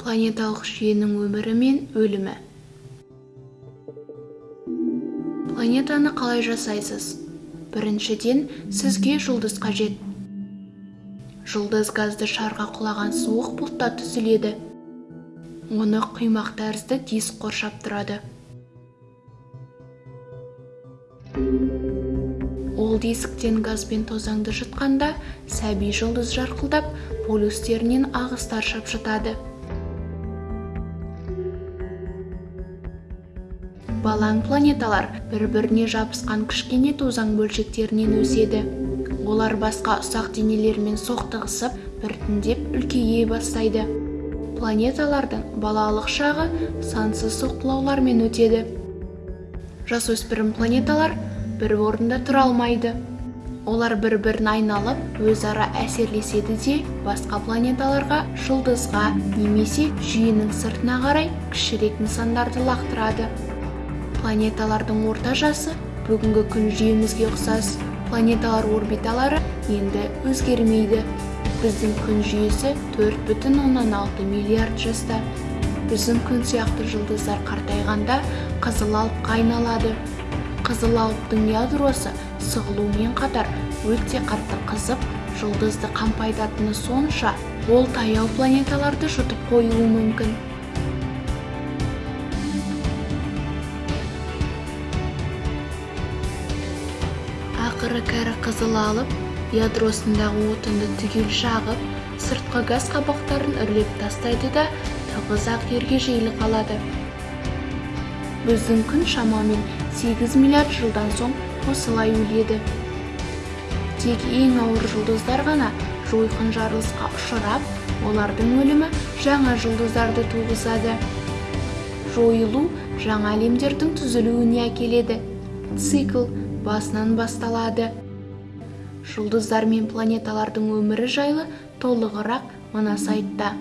планеталық жүйенің өмірі мен өлімі. Планетаны қалай жасайсыз? Біріншіден сізге жұлдыз қажет. Жұлдыз газды шарға құлаған суық бұлтта түзіледі. Оны құймақ тәрізді диск қоршап тұрады. Ол дисктен газ бен тозаңды жұтқанда сәби жұлдыз жарқылдап полюстерінен ағыстар шапшытады. Балаң планеталар бір-біріне жабысқан кішкене тозаң бөлшектерінен өседі. Олар басқа ұсақ денелермен соқтығысып біртіндеп үлкейе бастайды. Планеталардың балалық шағы сансыз соққылаулармен өтеді. Жасөспірім планеталар бір орында тұра алмайды. Олар бір-бірін айналып өзара әсерлеседі де басқа планеталарға жұлдызға немесе жүйенің сыртына қарай кішірек нысандарды лақтырады. Планеталардың орта жасы бүгінгі күн жүйемізге ұқсас. Планеталар орбиталары енді өзгермейді. Біздің күн жүйесі 4,6 миллиард жаста. Біздің күн сияқты жұлдыздар қартайғанда қызыл алыпқа айналады қызыл алыптың ядросы сығылумен қатар өте қатты қызып жұлдызды қампайтатыны сонша ол таяу планеталарды жұтып қоюы мүмкін. Ақыры кәрі қызыл алып ядросындағы отынды түгел жағып сыртқы газ қабақтарын үрлеп тастайды да тығыз ақ жерге жиылып қалады біздің күн шамамен 8 миллиард жылдан соң осылай өледі. Тек ең ауыр жұлдыздар ғана жойқын жарылысқа ұшырап олардың өлімі жаңа жұлдыздарды туғызады. Жойылу жаңа әлемдердің түзілуіне әкеледі. Цикл басынан басталады. Жұлдыздар мен планеталардың өмірі жайлы толығырақ мына сайтта.